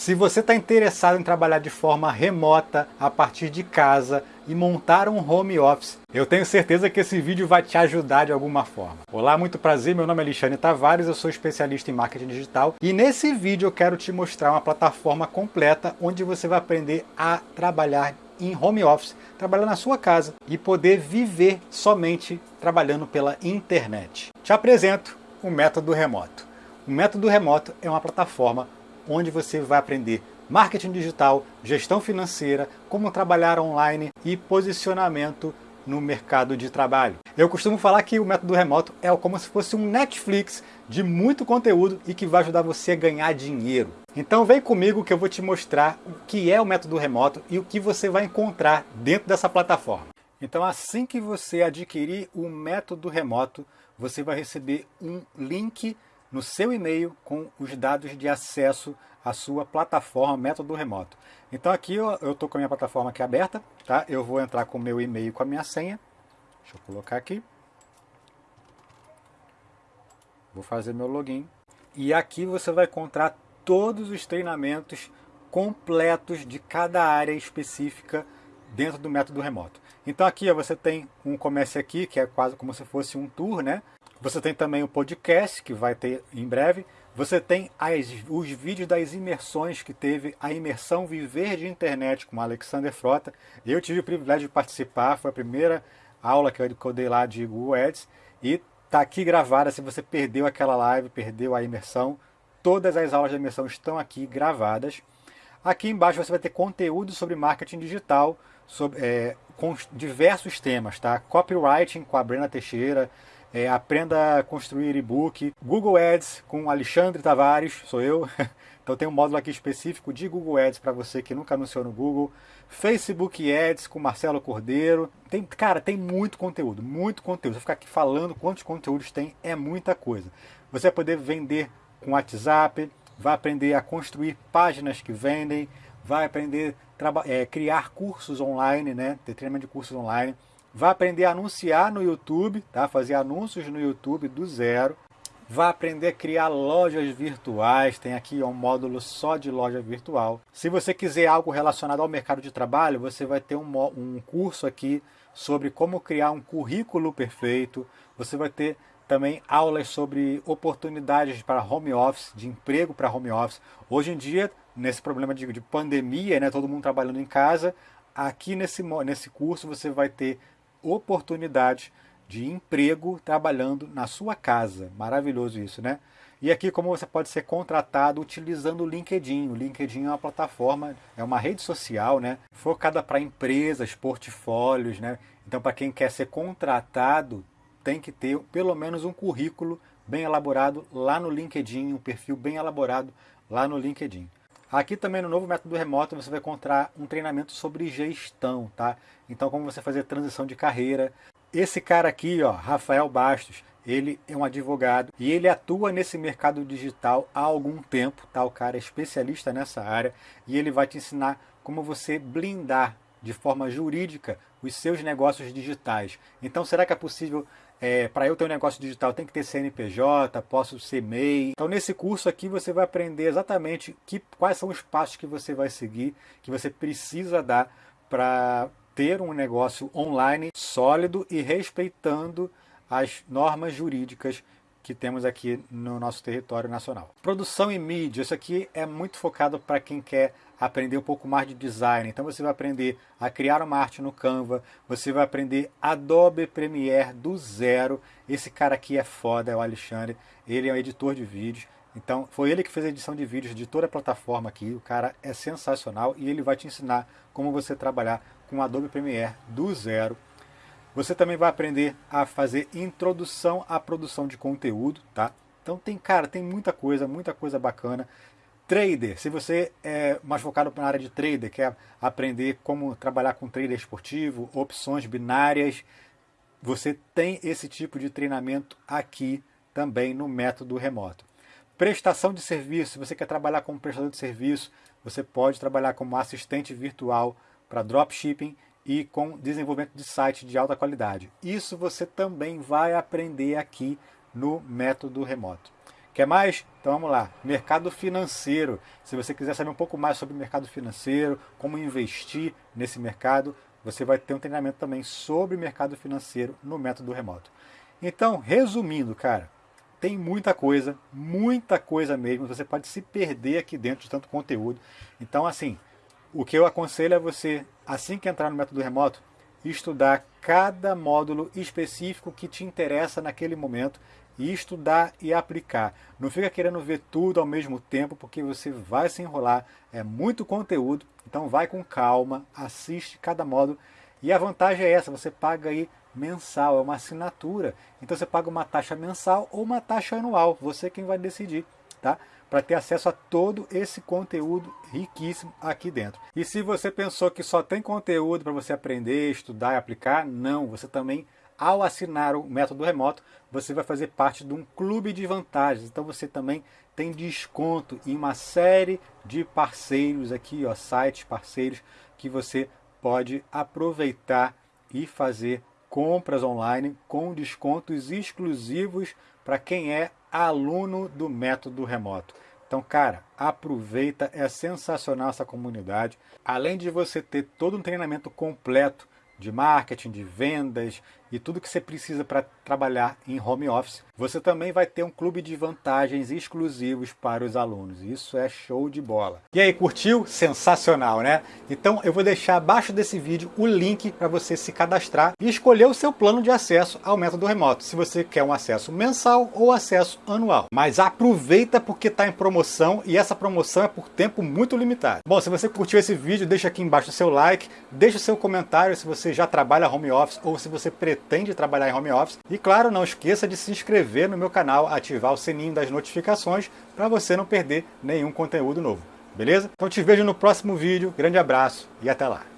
Se você está interessado em trabalhar de forma remota, a partir de casa e montar um home office, eu tenho certeza que esse vídeo vai te ajudar de alguma forma. Olá, muito prazer, meu nome é Alexandre Tavares, eu sou especialista em marketing digital e nesse vídeo eu quero te mostrar uma plataforma completa onde você vai aprender a trabalhar em home office, trabalhar na sua casa e poder viver somente trabalhando pela internet. Te apresento o método remoto. O método remoto é uma plataforma onde você vai aprender marketing digital, gestão financeira, como trabalhar online e posicionamento no mercado de trabalho. Eu costumo falar que o método remoto é como se fosse um Netflix de muito conteúdo e que vai ajudar você a ganhar dinheiro. Então vem comigo que eu vou te mostrar o que é o método remoto e o que você vai encontrar dentro dessa plataforma. Então assim que você adquirir o método remoto, você vai receber um link no seu e-mail com os dados de acesso à sua plataforma método remoto. Então aqui eu estou com a minha plataforma aqui aberta, tá? Eu vou entrar com o meu e-mail com a minha senha. Deixa eu colocar aqui. Vou fazer meu login. E aqui você vai encontrar todos os treinamentos completos de cada área específica dentro do método remoto. Então aqui ó, você tem um comércio aqui, que é quase como se fosse um tour, né? Você tem também o podcast, que vai ter em breve. Você tem as, os vídeos das imersões que teve a imersão Viver de Internet com Alexander Frota. Eu tive o privilégio de participar, foi a primeira aula que eu dei lá de Google Ads. E está aqui gravada, se você perdeu aquela live, perdeu a imersão, todas as aulas de imersão estão aqui gravadas. Aqui embaixo você vai ter conteúdo sobre marketing digital, sobre, é, com diversos temas, tá? Copywriting com a Brena Teixeira, é, aprenda a construir e-book, Google Ads com Alexandre Tavares, sou eu. Então tem um módulo aqui específico de Google Ads para você que nunca anunciou no Google. Facebook Ads com Marcelo Cordeiro. Tem, cara, tem muito conteúdo, muito conteúdo. Você ficar aqui falando quantos conteúdos tem, é muita coisa. Você vai poder vender com WhatsApp, vai aprender a construir páginas que vendem, vai aprender a é, criar cursos online, né? Ter treinamento de cursos online vai aprender a anunciar no YouTube, tá? fazer anúncios no YouTube do zero, vai aprender a criar lojas virtuais, tem aqui um módulo só de loja virtual. Se você quiser algo relacionado ao mercado de trabalho, você vai ter um, um curso aqui sobre como criar um currículo perfeito, você vai ter também aulas sobre oportunidades para home office, de emprego para home office. Hoje em dia, nesse problema de, de pandemia, né, todo mundo trabalhando em casa, aqui nesse, nesse curso você vai ter oportunidade de emprego trabalhando na sua casa. Maravilhoso isso, né? E aqui como você pode ser contratado utilizando o LinkedIn. O LinkedIn é uma plataforma, é uma rede social, né? Focada para empresas, portfólios, né? Então para quem quer ser contratado, tem que ter pelo menos um currículo bem elaborado lá no LinkedIn, um perfil bem elaborado lá no LinkedIn. Aqui também no novo método remoto você vai encontrar um treinamento sobre gestão, tá? Então como você fazer transição de carreira. Esse cara aqui, ó, Rafael Bastos, ele é um advogado e ele atua nesse mercado digital há algum tempo, tá? O cara é especialista nessa área e ele vai te ensinar como você blindar de forma jurídica os seus negócios digitais. Então será que é possível é, para eu ter um negócio digital tem que ter CNPJ, posso ser MEI. Então nesse curso aqui você vai aprender exatamente que, quais são os passos que você vai seguir, que você precisa dar para ter um negócio online sólido e respeitando as normas jurídicas que temos aqui no nosso território nacional. Produção e mídia, isso aqui é muito focado para quem quer aprender um pouco mais de design. Então você vai aprender a criar uma arte no Canva, você vai aprender Adobe Premiere do zero. Esse cara aqui é foda, é o Alexandre, ele é um editor de vídeos. Então foi ele que fez a edição de vídeos de toda a plataforma aqui. O cara é sensacional e ele vai te ensinar como você trabalhar com Adobe Premiere do zero. Você também vai aprender a fazer introdução à produção de conteúdo, tá? Então tem, cara, tem muita coisa, muita coisa bacana. Trader, se você é mais focado na área de trader, quer aprender como trabalhar com trader esportivo, opções binárias, você tem esse tipo de treinamento aqui também no método remoto. Prestação de serviço, se você quer trabalhar como prestador de serviço, você pode trabalhar como assistente virtual para dropshipping e com desenvolvimento de site de alta qualidade. Isso você também vai aprender aqui no método remoto. Quer mais? Então vamos lá. Mercado financeiro. Se você quiser saber um pouco mais sobre o mercado financeiro, como investir nesse mercado, você vai ter um treinamento também sobre mercado financeiro no método remoto. Então, resumindo, cara, tem muita coisa, muita coisa mesmo. Você pode se perder aqui dentro de tanto conteúdo. Então, assim, o que eu aconselho é você, assim que entrar no método remoto, estudar cada módulo específico que te interessa naquele momento e estudar e aplicar. Não fica querendo ver tudo ao mesmo tempo, porque você vai se enrolar. É muito conteúdo, então vai com calma, assiste cada módulo. E a vantagem é essa, você paga aí mensal, é uma assinatura. Então você paga uma taxa mensal ou uma taxa anual, você quem vai decidir, tá? Para ter acesso a todo esse conteúdo riquíssimo aqui dentro. E se você pensou que só tem conteúdo para você aprender, estudar e aplicar, não, você também ao assinar o método remoto, você vai fazer parte de um clube de vantagens. Então você também tem desconto em uma série de parceiros aqui, ó, sites parceiros que você pode aproveitar e fazer compras online com descontos exclusivos para quem é aluno do método remoto. Então, cara, aproveita, é sensacional essa comunidade. Além de você ter todo um treinamento completo de marketing, de vendas e tudo que você precisa para trabalhar em home office, você também vai ter um clube de vantagens exclusivos para os alunos. Isso é show de bola. E aí, curtiu? Sensacional, né? Então eu vou deixar abaixo desse vídeo o link para você se cadastrar e escolher o seu plano de acesso ao método remoto, se você quer um acesso mensal ou acesso anual. Mas aproveita porque está em promoção e essa promoção é por tempo muito limitado. Bom, se você curtiu esse vídeo, deixa aqui embaixo o seu like, deixa o seu comentário se você já trabalha home office ou se você pretende trabalhar em home office. E claro, não esqueça de se inscrever no meu canal, ativar o sininho das notificações para você não perder nenhum conteúdo novo. Beleza? Então te vejo no próximo vídeo, grande abraço e até lá!